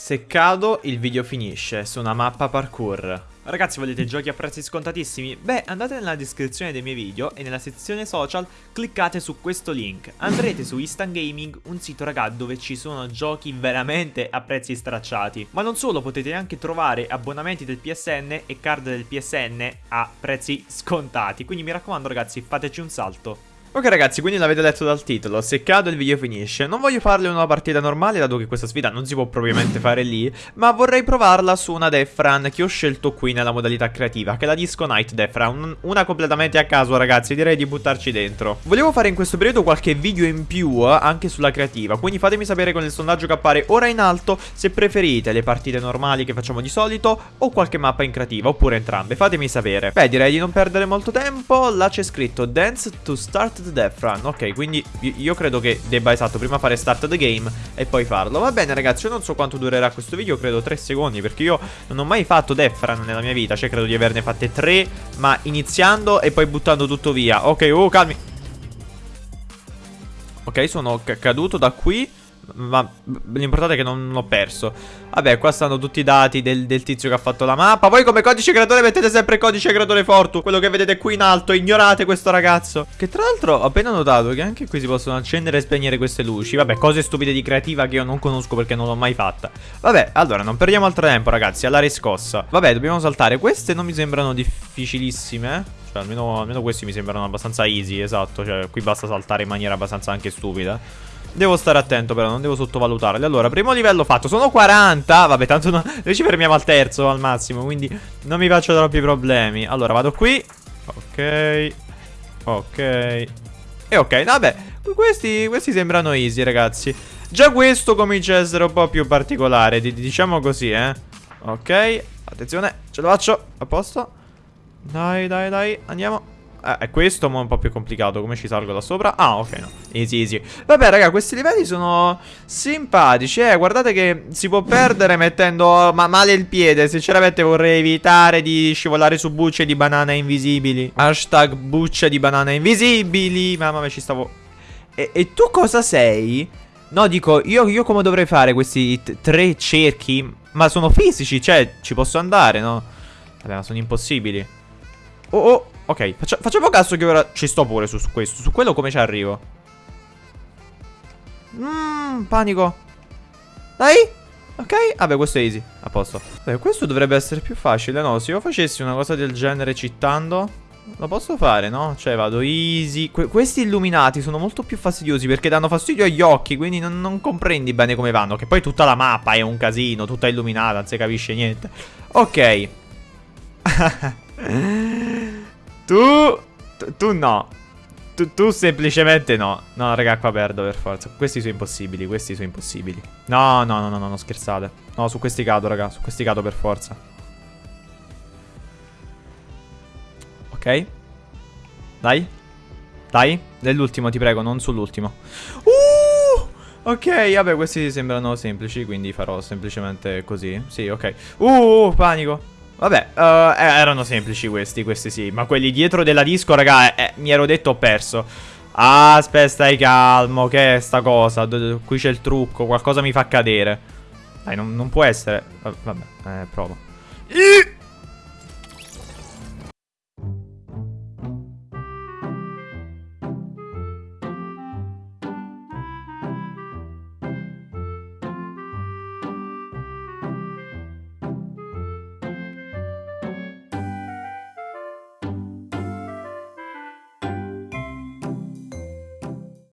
Se cado, il video finisce su una mappa parkour. Ragazzi, volete giochi a prezzi scontatissimi? Beh, andate nella descrizione dei miei video e nella sezione social cliccate su questo link. Andrete su Instant Gaming, un sito raga dove ci sono giochi veramente a prezzi stracciati. Ma non solo, potete anche trovare abbonamenti del PSN e card del PSN a prezzi scontati. Quindi mi raccomando ragazzi, fateci un salto. Ok ragazzi, quindi l'avete letto dal titolo, se cado il video finisce. Non voglio farle una partita normale, dato che questa sfida non si può propriamente fare lì, ma vorrei provarla su una Defran che ho scelto qui nella modalità creativa, che è la Disco Night Defran, una completamente a caso ragazzi, direi di buttarci dentro. Volevo fare in questo periodo qualche video in più eh, anche sulla creativa, quindi fatemi sapere con il sondaggio che appare ora in alto se preferite le partite normali che facciamo di solito o qualche mappa in creativa, oppure entrambe, fatemi sapere. Beh, direi di non perdere molto tempo, là c'è scritto Dance to Start the Death Run. Ok quindi io credo che debba esatto prima fare start the game e poi farlo. Va bene ragazzi io non so quanto durerà questo video Credo 3 secondi perché io non ho mai fatto Death Run nella mia vita Cioè credo di averne fatte 3 Ma iniziando e poi buttando tutto via. Ok oh calmi. Ok sono caduto da qui ma l'importante è che non l'ho perso. Vabbè qua stanno tutti i dati del, del, tizio che ha fatto la mappa. Poi come codice creatore mettete sempre codice creatore Fortu Quello che vedete qui in alto. Ignorate questo ragazzo. Che tra l'altro ho appena notato che anche qui si possono accendere e spegnere queste luci. Vabbè cose stupide di creativa che io non conosco perché non l'ho mai fatta. Vabbè allora non perdiamo altro tempo ragazzi. Alla riscossa. Vabbè dobbiamo saltare. Queste non mi sembrano difficilissime. Cioè almeno, almeno questi mi sembrano abbastanza easy Esatto. Cioè qui basta saltare in maniera abbastanza anche stupida Devo stare attento però, non devo sottovalutarli Allora, primo livello fatto, sono 40 Vabbè, tanto no, noi ci fermiamo al terzo al massimo Quindi non mi faccio troppi problemi. Allora, vado qui. Ok. Ok. E ok, vabbè. Questi, questi sembrano easy, ragazzi. Già questo comincia a essere un po' più particolare Diciamo così, eh. Ok, attenzione, ce lo faccio. A posto. Dai, dai, dai, andiamo eh, è questo ma è un po' più complicato. Come ci salgo da sopra? Ah ok no. Easy easy. Vabbè raga questi livelli sono simpatici Eh. Guardate che si può perdere mettendo ma male il piede. Sinceramente vorrei evitare di scivolare su bucce di banane invisibili. Hashtag bucce di banane invisibili. Mamma mia ci stavo. E, e tu cosa sei? No dico io, io come dovrei fare questi tre cerchi? Ma sono fisici cioè ci posso andare no? Vabbè ma sono impossibili. Oh oh Ok, faccia, facciamo caso che ora ci sto pure su, su questo. Su quello come ci arrivo? Mmm, panico. Dai. Ok, vabbè questo è easy, a posto Beh, questo dovrebbe essere più facile, no? Se io facessi una cosa del genere cittando Lo posso fare, no? Cioè vado easy que Questi illuminati sono molto più fastidiosi Perché danno fastidio agli occhi Quindi non, non comprendi bene come vanno Che poi tutta la mappa è un casino Tutta illuminata, non si capisce niente Ok Tu... Tu no. Tu, tu, semplicemente no. No, raga, qua perdo per forza. Questi sono impossibili, questi sono impossibili. No, no, no, no, no, no scherzate. No, su questi cado, raga, su questi cado per forza. Ok. Dai. Dai. Nell'ultimo, ti prego, non sull'ultimo. Uh! Ok, vabbè, questi sembrano semplici, quindi farò semplicemente così. Sì, ok. Uh, panico. Vabbè, uh, erano semplici questi, questi sì. Ma quelli dietro della disco, raga, eh, mi ero detto ho perso. Aspetta, stai calmo, che è sta cosa? D qui c'è il trucco, qualcosa mi fa cadere. Dai, non, non può essere. Vabbè, eh, provo.